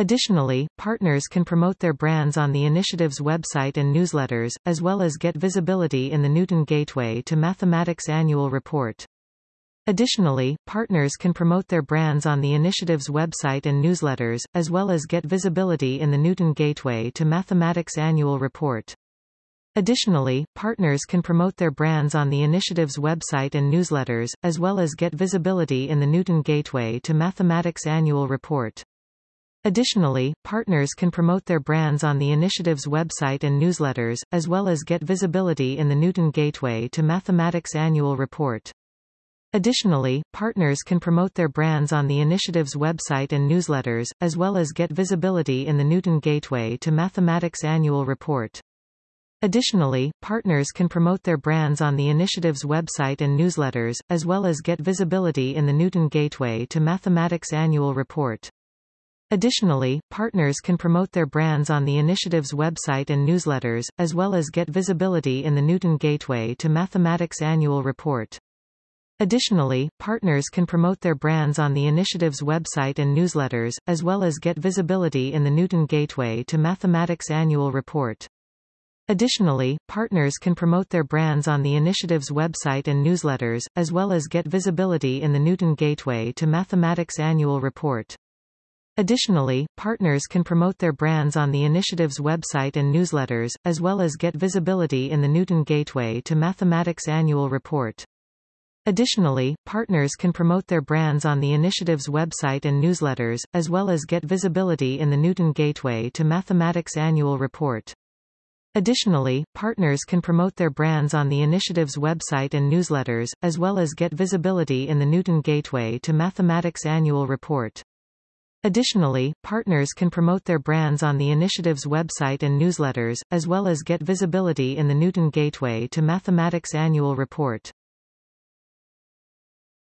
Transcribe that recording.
Additionally, partners can promote their brands on the initiative's website and newsletters, as well as get visibility in the Newton Gateway to Mathematics Annual Report. Additionally, partners can promote their brands on the initiative's website and newsletters, as well as get visibility in the Newton Gateway to Mathematics Annual Report. Additionally, partners can promote their brands on the initiative's website and newsletters, as well as get visibility in the Newton Gateway to Mathematics Annual Report. Additionally, partners can promote their brands on the initiative's website and newsletters, as well as get visibility in the Newton Gateway to Mathematics Annual Report. Additionally, partners can promote their brands on the initiative's website and newsletters, as well as get visibility in the Newton Gateway to Mathematics Annual Report. Additionally, partners can promote their brands on the initiative's website and newsletters, as well as get visibility in the Newton Gateway to Mathematics Annual Report. Additionally, partners can promote their brands on the initiative's website and newsletters, as well as get visibility in the Newton Gateway to Mathematics Annual Report. Additionally, partners can promote their brands on the initiative's website and newsletters, as well as get visibility in the Newton Gateway to Mathematics Annual Report. Additionally, partners can promote their brands on the initiative's website and newsletters, as well as get visibility in the Newton Gateway to Mathematics Annual Report. Additionally, partners can promote their brands on the initiative's website and newsletters, as well as get visibility in the Newton Gateway to Mathematics Annual Report. Additionally, partners can promote their brands on the initiative's website and newsletters, as well as get visibility in the Newton Gateway to Mathematics Annual Report. Additionally, partners can promote their brands on the initiative's website and newsletters, as well as get visibility in the Newton Gateway to Mathematics Annual Report. Additionally, partners can promote their brands on the initiative's website and newsletters, as well as get visibility in the Newton Gateway to Mathematics Annual Report.